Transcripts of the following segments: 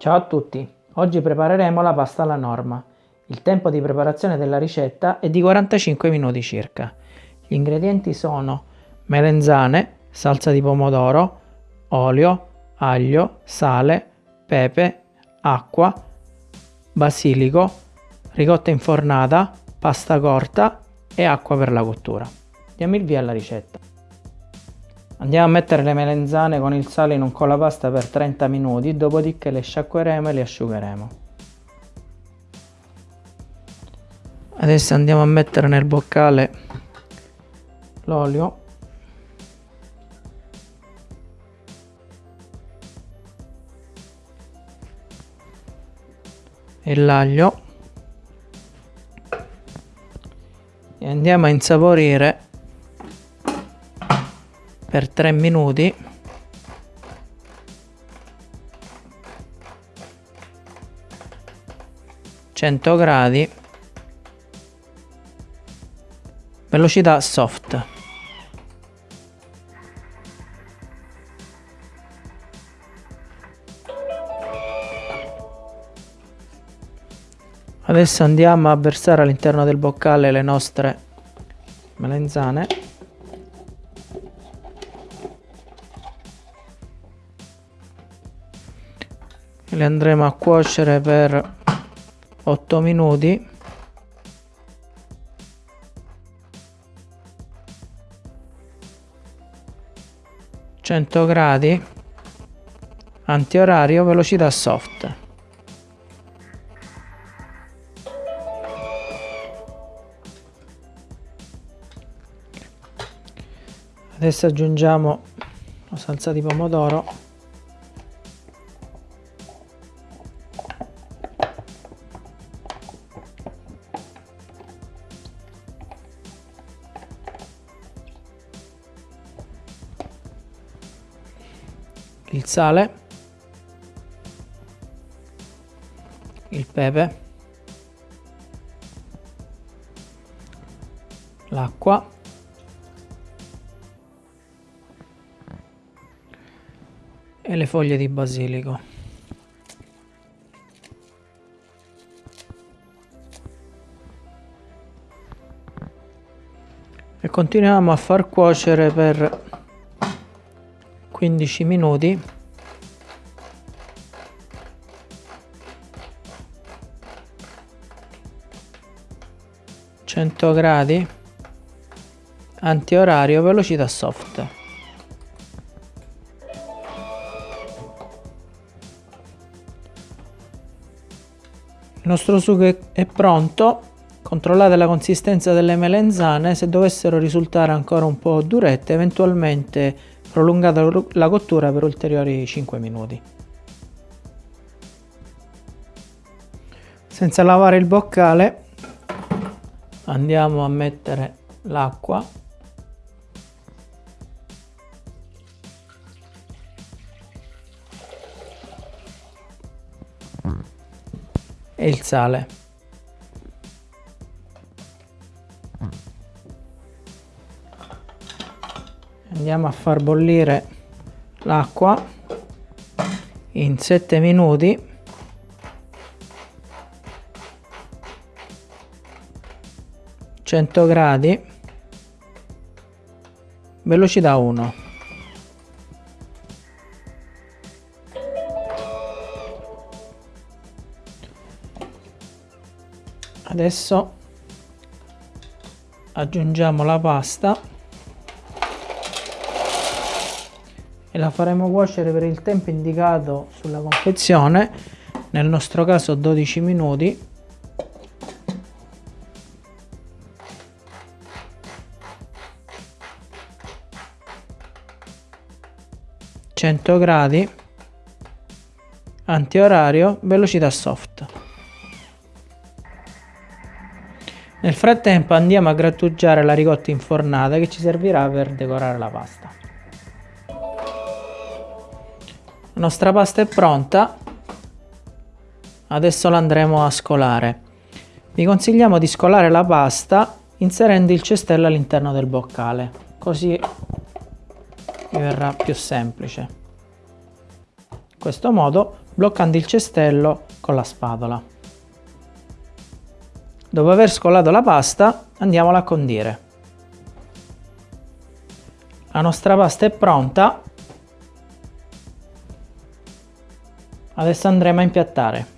Ciao a tutti, oggi prepareremo la pasta alla norma. Il tempo di preparazione della ricetta è di 45 minuti circa. Gli ingredienti sono melenzane, salsa di pomodoro, olio, aglio, sale, pepe, acqua, basilico, ricotta infornata, pasta corta e acqua per la cottura. Diamo il via alla ricetta. Andiamo a mettere le melenzane con il sale in un colapasta per 30 minuti, dopodiché le sciacqueremo e le asciugheremo. Adesso andiamo a mettere nel boccale l'olio e l'aglio e andiamo a insaporire per 3 minuti. Cento gradi. Velocità soft. Adesso andiamo a versare all'interno del boccale le nostre melenzane le andremo a cuocere per 8 minuti. Cento gradi. Antiorario velocità soft. Adesso aggiungiamo la salsa di pomodoro il sale, il pepe, l'acqua. E le foglie di basilico. E continuiamo a far cuocere per 15 minuti. Cento gradi. Antiorario velocità soft. Il nostro sugo è pronto. Controllate la consistenza delle melenzane se dovessero risultare ancora un po' durette eventualmente prolungata la cottura per ulteriori 5 minuti. Senza lavare il boccale andiamo a mettere l'acqua e il sale. Andiamo a far bollire l'acqua in 7 minuti. Gradi. Velocità 1 adesso aggiungiamo la pasta la faremo cuocere per il tempo indicato sulla confezione. Nel nostro caso 12 minuti. Cento gradi. Antiorario velocità soft. Nel frattempo andiamo a grattugiare la ricotta infornata che ci servirà per decorare la pasta La nostra pasta è pronta. Adesso la andremo a scolare. Vi consigliamo di scolare la pasta inserendo il cestello all'interno del boccale, così vi verrà più semplice. in questo modo bloccando il cestello con la spatola. Dopo aver scolato la pasta andiamola a condire. La nostra pasta è pronta. Adesso andremo a impiattare.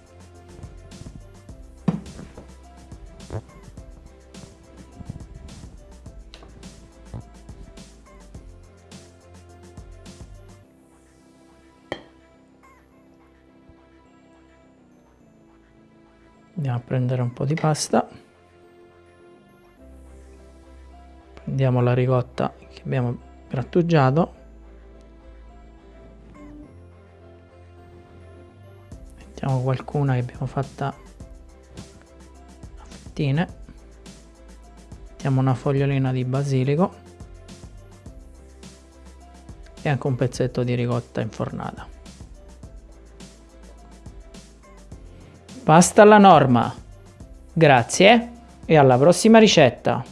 andiamo a prendere un po' di pasta prendiamo la ricotta che abbiamo grattugiato mettiamo qualcuna che abbiamo fatta a fettine mettiamo una fogliolina di basilico e anche un pezzetto di ricotta infornata Pasta alla norma. Grazie e alla prossima ricetta.